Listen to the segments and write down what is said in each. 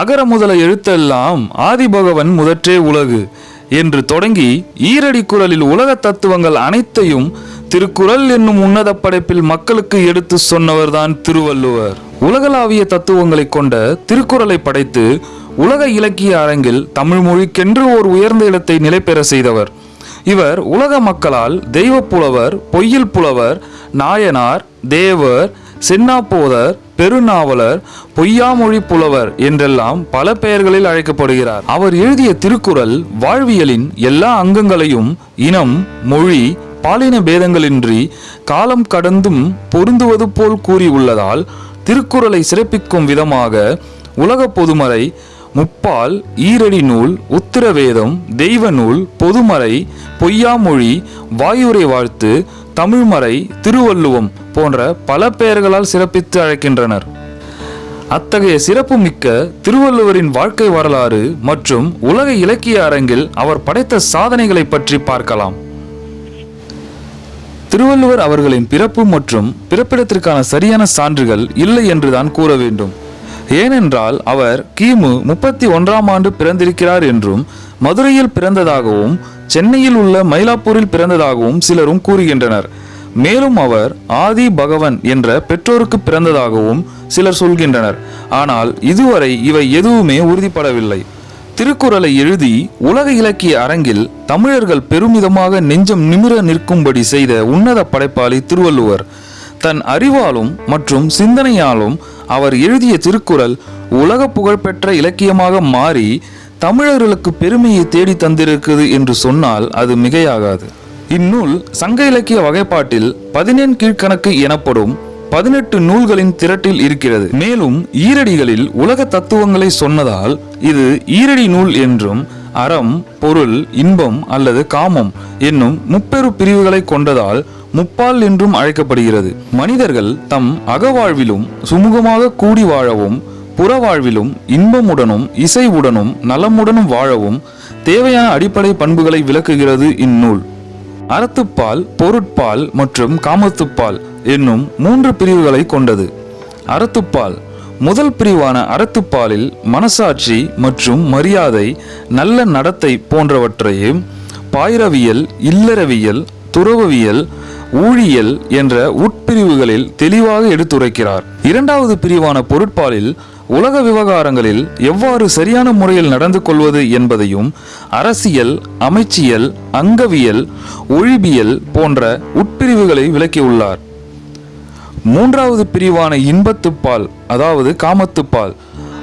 அகர முதல எழுத்தெல்லாம் ஆதிபகவன் முதற்றே உலகு என்று தொடங்கி ஈரடி குரலில் உலக தத்துவங்கள் அனைத்தையும் திருக்குறள் என்னும் உன்னத படைப்பில் மக்களுக்கு எடுத்து சொன்னவர்தான் திருவள்ளுவர். உலகளாவிய தத்துவங்களை கொண்ட திருக்குறளை படைத்து உலக இலக்கிய அரங்கில் தமிழ் மொழிக்கென்று ஓர் உயர்ந்த இடத்தை நிலைபெற செய்தவர். இவர் உலக மக்களால் தெய்வ புலவர் பொய்யில் புலவர் நாயனார் தேவர் சென்னாப்போதர் பெருநாவலர் பொய்யாமொழி புலவர் என்றெல்லாம் பல பெயர்களில் அழைக்கப்படுகிறார். அவர் எழுதிய திருக்குறள் வாழ்வியலின் எல்லா அங்கங்களையும் இனம் மொழி பாலின பேதங்களின்றி காலம் கடந்தும் பொருந்துவது போல் கூறியுள்ளதால் திருக்குறளை சிறப்பிக்கும் விதமாக உலக பொதுமறை முப்பால் ஈரடி நூல் உத்திரவேதம் தெய்வ நூல் பொதுமறை பொய்யாமொழி வாயுரை வாழ்த்து தமிழ்மறை திருவள்ளுவம் போன்ற பல பெயர்களால் சிறப்பித்து அழைக்கின்றனர். அத்தகைய சிறப்புமிக்க திருவள்ளுவரின் வாழ்க்கை வரலாறு மற்றும் உலக இலக்கிய அரங்கில் அவர் படைத்த சாதனைகளை பற்றி பார்க்கலாம். திருவள்ளுவர் அவர்களின் பிறப்பு மற்றும் பிறப்பிடத்திற்கான சரியான சான்றுகள் இல்லை என்றுதான் கூற வேண்டும். ஏனென்றால் அவர் கிமு முப்பத்தி ஒன்றாம் ஆண்டு பிறந்திருக்கிறார் என்றும் மதுரையில் பிறந்ததாகவும் சென்னையில் உள்ள மயிலாப்பூரில் பிறந்ததாகவும் சிலரும் கூறுகின்றனர். மேலும் அவர் ஆதி பகவன் என்ற பெற்றோருக்கு பிறந்ததாகவும் சிலர் சொல்கின்றனர். ஆனால் இதுவரை இவை எதுவுமே உறுதிப்படவில்லை. திருக்குறளை எழுதி உலக இலக்கிய அரங்கில் தமிழர்கள் பெருமிதமாக நெஞ்சம் நிமிர நிற்கும்படி செய்த உன்னத படைப்பாளி திருவள்ளுவர். தன் அறிவாலும் மற்றும் சிந்தனையாலும் அவர் எழுதிய திருக்குறள் உலக புகழ்பெற்ற இலக்கியமாக மாறி தமிழர்களுக்கு பெருமையை தேடி தந்திருக்குது என்று சொன்னால் அது மிகையாகாது. இந்நூல் சங்க இலக்கிய வகைப்பாட்டில் பதினெண் கீழ்க்கணக்கு எனப்படும் பதினெட்டு நூல்களின் திரட்டில் இருக்கிறது. மேலும் ஈரடிகளில் உலக தத்துவங்களை சொன்னதால் இது ஈரடி நூல் என்றும் அறம் பொருள் இன்பம் அல்லது காமம் என்னும் முப்பெரு பிரிவுகளை கொண்டதால் முப்பால் என்றும் அழைக்கப்படுகிறது. மனிதர்கள் தம் அகவாழ்விலும் சுமூகமாக கூடி வாழவும் புறவாழ்விலும் இன்பமுடனும் இசைவுடனும் நலமுடனும் வாழவும் தேவையான அடிப்படை பண்புகளை விளக்குகிறது இந்நூல். அறத்துப்பால் பொருட்பால் மற்றும் காமத்துப்பால் என்னும் மூன்று பிரிவுகளை கொண்டது. அறத்துப்பால் முதல் பிரிவான அறத்துப்பாலில் மனசாட்சி மற்றும் மரியாதை நல்ல நடத்தை போன்றவற்றையும் பாயிரவியல் இல்லறவியல் துறவவியல் ஊழியல் என்ற உட்பிரிவுகளில் தெளிவாக எடுத்துரைக்கிறார். இரண்டாவது பிரிவான பொருட்பாலில் உலக விவகாரங்களில் எவ்வாறு சரியான முறையில் நடந்து கொள்வது என்பதையும் அரசியல் அமைச்சியல் அங்கவியல் ஒழிபியல் போன்ற உட்பிரிவுகளை விளக்கியுள்ளார். மூன்றாவது பிரிவான இன்பத்துப்பால் அதாவது காமத்துப்பால்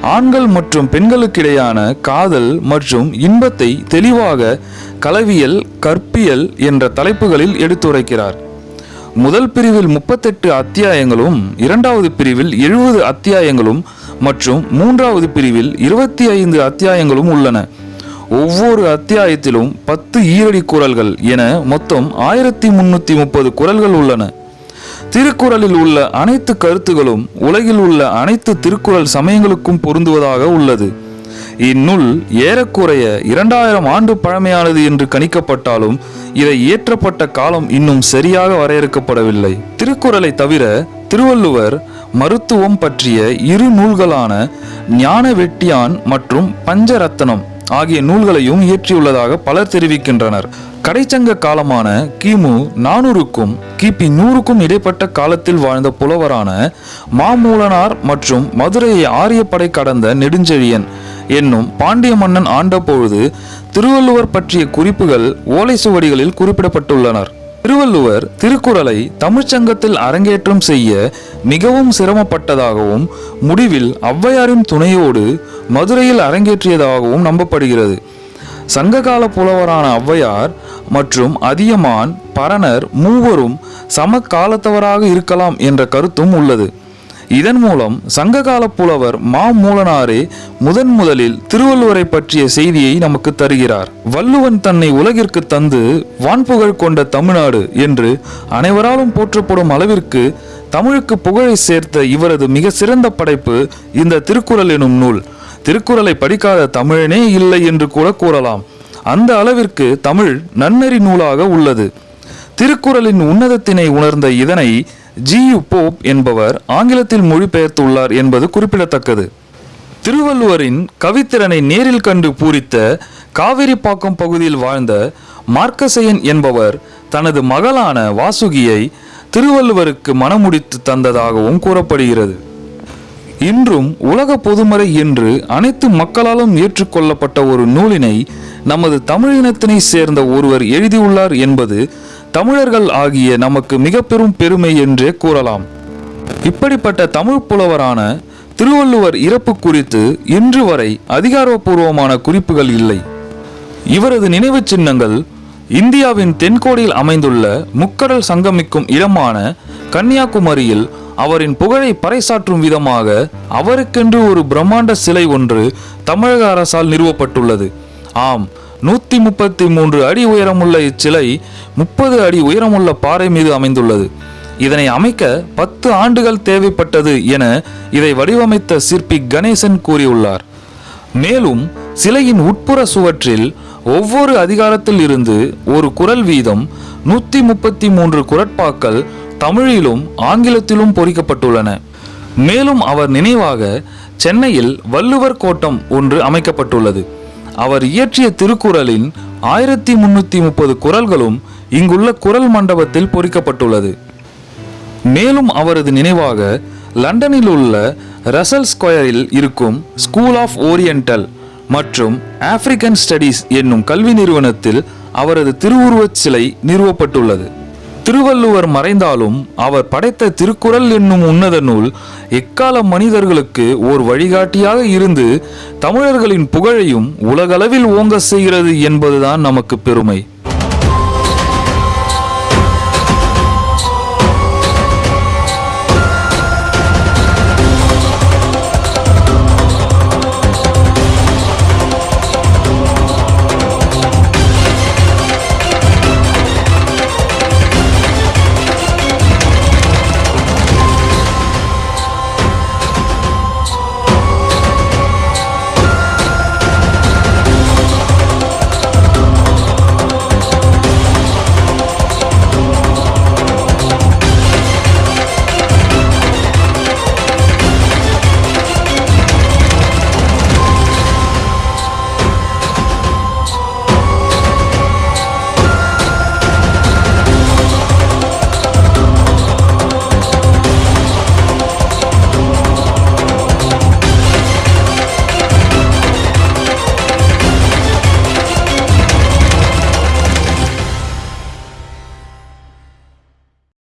ஆண்கள் மற்றும் பெண்களுக்கிடையான காதல் மற்றும் இன்பத்தை தெளிவாக கலவியல் கற்பியல் என்ற தலைப்புகளில் எடுத்துரைக்கிறார். முதல் பிரிவில் முப்பத்தெட்டு அத்தியாயங்களும் இரண்டாவது பிரிவில் எழுபது அத்தியாயங்களும் மற்றும் மூன்றாவது பிரிவில் இருபத்தி ஐந்து அத்தியாயங்களும் உள்ளன. ஒவ்வொரு அத்தியாயத்திலும் பத்து ஈரடி குரல்கள் என மொத்தம் ஆயிரத்தி முன்னூத்தி முப்பது குரல்கள் உள்ளன. திருக்குறளில் உள்ள அனைத்து கருத்துகளும் உலகில் உள்ள அனைத்து திருக்குறள் சமயங்களுக்கும் பொருந்துவதாக உள்ளது. இந்நூல் ஏறக்குறைய இரண்டாயிரம் ஆண்டு பழமையானது என்று கணிக்கப்பட்டாலும் இதை இயற்றப்பட்ட காலம் இன்னும் சரியாக வரையறுக்கப்படவில்லை. திருக்குறளை தவிர திருவள்ளுவர் மருத்துவம் பற்றிய இரு நூல்களான ஞான வெட்டியான் மற்றும் பஞ்சரத்தனம் ஆகிய நூல்களையும் இயற்றியுள்ளதாக பலர் தெரிவிக்கின்றனர். கடைச்சங்க காலமான கிமு நானூறுக்கும் கிபி நூறுக்கும் இடைப்பட்ட காலத்தில் வாழ்ந்த புலவரான மாமூலனார் மற்றும் மதுரையை ஆரியப்படை கடந்த நெடுஞ்செழியன் என்னும் பாண்டிய மன்னன் ஆண்டபொழுது திருவள்ளுவர் பற்றிய குறிப்புகள் ஓலை சுவடிகளில் குறிப்பிடப்பட்டுள்ளனர். திருவள்ளுவர் திருக்குறளை தமிழ்ச்சங்கத்தில் அரங்கேற்றம் செய்ய மிகவும் சிரமப்பட்டதாகவும் முடிவில் ஔவையாரின் துணையோடு மதுரையில் அரங்கேற்றியதாகவும் நம்பப்படுகிறது. சங்ககால புலவரான ஔவையார் மற்றும் அதியமான் பரணர் மூவரும் சமகாலத்தவராக இருக்கலாம் என்ற கருத்தும் உள்ளது. இதன் மூலம் சங்ககால புலவர் மா மூலனாரே முதன் முதலில் திருவள்ளுவரை பற்றிய செய்தியை நமக்கு தருகிறார். வள்ளுவன் தன்னை உலகிற்கு தந்து வான்புகழ் கொண்ட தமிழ்நாடு என்று அனைவராலும் போற்றப்படும் அளவிற்கு தமிழுக்கு புகழை சேர்த்த இவரது மிக சிறந்த படைப்பு இந்த திருக்குறள் எனும் நூல். திருக்குறளை படிக்காத தமிழனே இல்லை என்று கூட கூறலாம். அந்த அளவிற்கு தமிழ் நன்னெறி நூலாக உள்ளது. திருக்குறளின் உன்னதத்தினை உணர்ந்த இதனை ஜி யு போப் என்பவர் ஆங்கிலத்தில் மொழிபெயர்த்துள்ளார் என்பது குறிப்பிடத்தக்கது. திருவள்ளுவரின் கவித்திறனை நேரில் கண்டு பூரித்த காவிரிப்பாக்கம் பகுதியில் வாழ்ந்த மார்க்கசையன் என்பவர் தனது மகளான வாசுகியை திருவள்ளுவருக்கு மனமுடித்து தந்ததாகவும் கூறப்படுகிறது. இன்றும் உலக பொதுமறை என்று அனைத்து மக்களாலும் ஏற்றுக்கொள்ளப்பட்ட ஒரு நூலினை நமது தமிழினத்தினை சேர்ந்த ஒருவர் எழுதியுள்ளார் என்பது தமிழர்கள் ஆகிய நமக்கு மிக பெரும் பெருமை என்றே கூறலாம். இப்படிப்பட்ட தமிழ் புலவரான திருவள்ளுவர் இறப்பு குறித்து இன்று வரை அதிகாரப்பூர்வமான குறிப்புகள் இல்லை. இவரது நினைவு சின்னங்கள் இந்தியாவின் தென்கோடியில் அமைந்துள்ள முக்கடல் சங்கமிக்கும் இடமான கன்னியாகுமரியில் அவரின் புகழை பறைசாற்றும் விதமாக அவருக்கென்று ஒரு பிரம்மாண்ட சிலை ஒன்று தமிழக அரசால் நிறுவப்பட்டுள்ளது. ஆம் நூற்றி முப்பத்தி மூன்று அடி உயரமுள்ள இச்சிலை முப்பது அடி உயரமுள்ள பாறை மீது அமைந்துள்ளது. இதனை அமைக்க பத்து ஆண்டுகள் தேவைப்பட்டது என இதை வடிவமைத்த சிற்பி கணேசன் கூறியுள்ளார். மேலும் சிலையின் உட்புற சுவற்றில் ஒவ்வொரு அதிகாரத்தில் இருந்து ஒரு குரல் வீதம் நூற்றி முப்பத்தி மூன்று குரட்பாக்கள் தமிழிலும் ஆங்கிலத்திலும் பொறிக்கப்பட்டுள்ளன. மேலும் அவர் நினைவாக சென்னையில் வள்ளுவர் கோட்டம் ஒன்று அமைக்கப்பட்டுள்ளது. அவர் இயற்றிய திருக்குறளின் ஆயிரத்தி முன்னூத்தி முப்பது குரல்களும் இங்குள்ள குரல் மண்டபத்தில் பொறிக்கப்பட்டுள்ளது. மேலும் அவரது நினைவாக லண்டனில் உள்ள ரசல் ஸ்கொயரில் இருக்கும் ஸ்கூல் ஆஃப் ஓரியண்டல் மற்றும் ஆப்பிரிக்கன் ஸ்டடீஸ் என்னும் கல்வி நிறுவனத்தில் அவரது திருவுருவச் சிலை நிறுவப்பட்டுள்ளது. திருவள்ளுவர் மறைந்தாலும் அவர் படைத்த திருக்குறள் என்னும் உன்னத நூல் எக்கால மனிதர்களுக்கு ஓர் வழிகாட்டியாக இருந்து தமிழர்களின் புகழையும் உலகளவில் ஓங்க செய்கிறது என்பதுதான் நமக்கு பெருமை.